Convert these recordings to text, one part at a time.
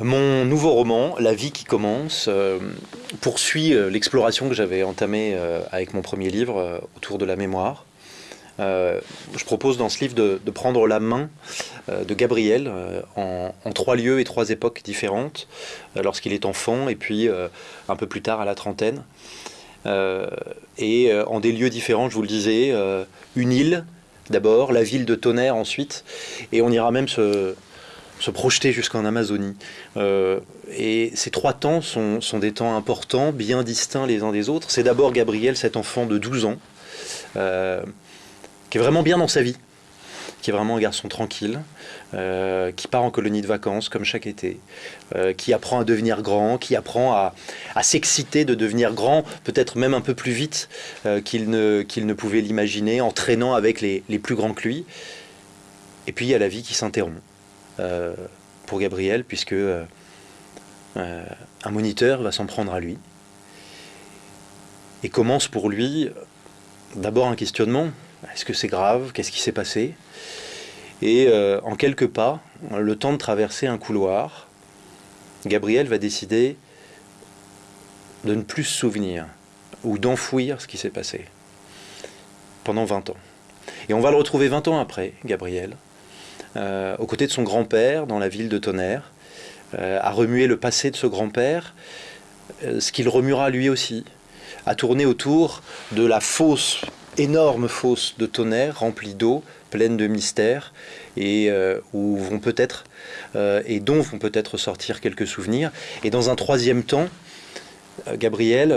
Mon nouveau roman, La vie qui commence, euh, poursuit euh, l'exploration que j'avais entamée euh, avec mon premier livre autour de la mémoire. je propose dans ce livre de, prendre la main de Gabriel en, trois lieux et trois époques différentes, lorsqu'il est enfant et puis un peu plus tard à la trentaine. et en des lieux différents, je vous le disais, une île d'abord, la ville de Tonnerre ensuite, et on ira même se, se projeter jusqu'en Amazonie. Euh, et ces trois temps sont, des temps importants, bien distincts les uns des autres. C'est d'abord Gabriel, cet enfant de 12 ans, euh, qui est vraiment bien dans sa vie, qui est vraiment un garçon tranquille, euh, qui part en colonie de vacances comme chaque été, qui apprend à devenir grand, qui apprend à, s'exciter de devenir grand, peut-être même un peu plus vite qu'il ne, pouvait l'imaginer, en traînant avec les, les plus grands que lui. Et puis il y a la vie qui s'interrompt. Euh, pour Gabriel, puisque euh, euh, un moniteur va s'en prendre à lui et commence pour lui d'abord un questionnement. Est-ce que c'est grave? Qu'est-ce qui s'est passé? Et en quelques pas, le temps de traverser un couloir, Gabriel va décider de ne plus se souvenir ou d'enfouir ce qui s'est passé pendant 20 ans. Et on va le retrouver 20 ans après, Gabriel, euh, aux côtés de son grand-père dans la ville de Tonnerre, euh, à remuer le passé de ce grand-père, euh, ce qu'il remuera lui aussi, à tourner autour de la fosse, énorme fosse de Tonnerre remplie d'eau, pleine de mystères, et où vont peut-être et dont vont peut-être sortir quelques souvenirs. Et dans un troisième temps, Gabriel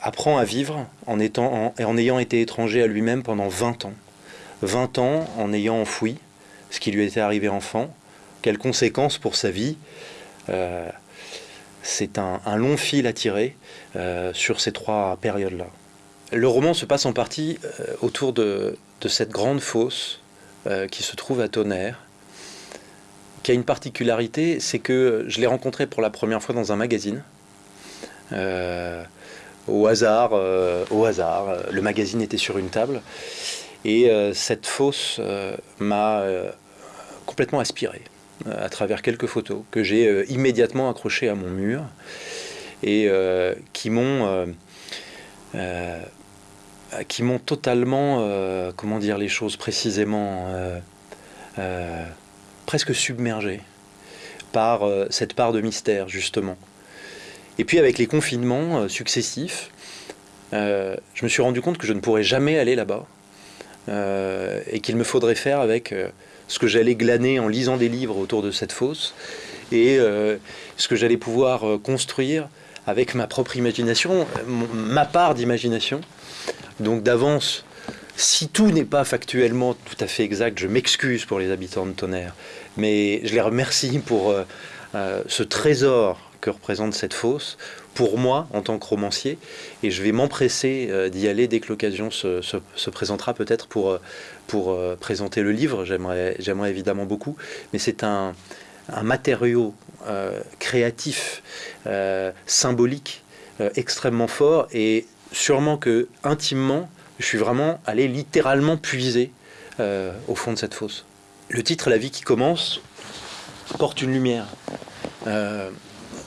apprend à vivre en, étant, en ayant été étranger à lui-même pendant 20 ans. 20 ans en ayant enfoui ce qui lui était arrivé enfant, quelles conséquences pour sa vie. Euh, c'est un, long fil à tirer euh, sur ces trois périodes-là. Le roman se passe en partie euh, autour de, cette grande fosse qui se trouve à Tonnerre, qui a une particularité, c'est que je l'ai rencontré pour la première fois dans un magazine. au hasard, au hasard, le magazine était sur une table et euh, cette fosse euh, m'a euh, complètement aspiré à travers quelques photos que j'ai immédiatement accrochées à mon mur et qui m'ont qui m'ont totalement, comment dire les choses précisément, presque submergé par cette part de mystère, justement. Et puis avec les confinements successifs, je me suis rendu compte que je ne pourrais jamais aller là-bas, euh, et qu'il me faudrait faire avec euh, ce que j'allais glaner en lisant des livres autour de cette fosse et euh, ce que j'allais pouvoir construire avec ma propre imagination, ma part d'imagination. Donc d'avance, si tout n'est pas factuellement tout à fait exact, je m'excuse pour les habitants de Tonnerre, mais je les remercie pour ce trésor que représente cette fosse pour moi en tant que romancier et je vais m'empresser euh, d'y aller dès que l'occasion se, présentera peut-être pour, euh, pour euh, présenter le livre. J'aimerais évidemment beaucoup, mais c'est un, matériau créatif, symbolique, extrêmement fort et sûrement que intimement, je suis vraiment allé littéralement puiser au fond de cette fosse. Le titre La vie qui commence porte une lumière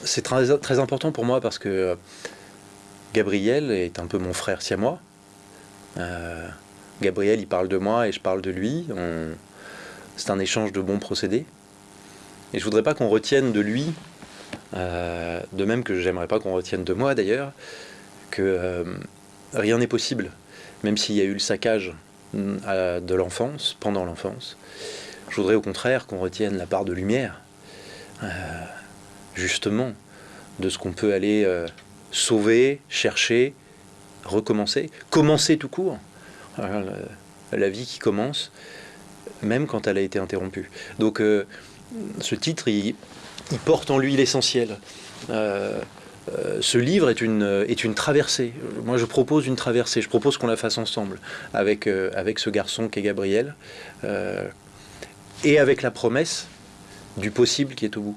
c'est très, important pour moi parce que Gabriel est un peu mon frère si à moi. Euh, Gabriel, il parle de moi et je parle de lui. C'est un échange de bons procédés. Et je voudrais pas qu'on retienne de lui, euh, de même que j'aimerais pas qu'on retienne de moi d'ailleurs, que euh, rien n'est possible, même s'il y a eu le saccage de l'enfance, pendant l'enfance. Je voudrais au contraire qu'on retienne la part de lumière justement de ce qu'on peut aller euh, sauver, chercher, recommencer, commencer tout court. la, vie qui commence, même quand elle a été interrompue. Donc euh, ce titre, il, porte en lui l'essentiel. Euh, ce livre est une, est une traversée. Moi, je propose une traversée. Je propose qu'on la fasse ensemble avec, avec ce garçon qui est Gabriel et avec la promesse du possible qui est au bout.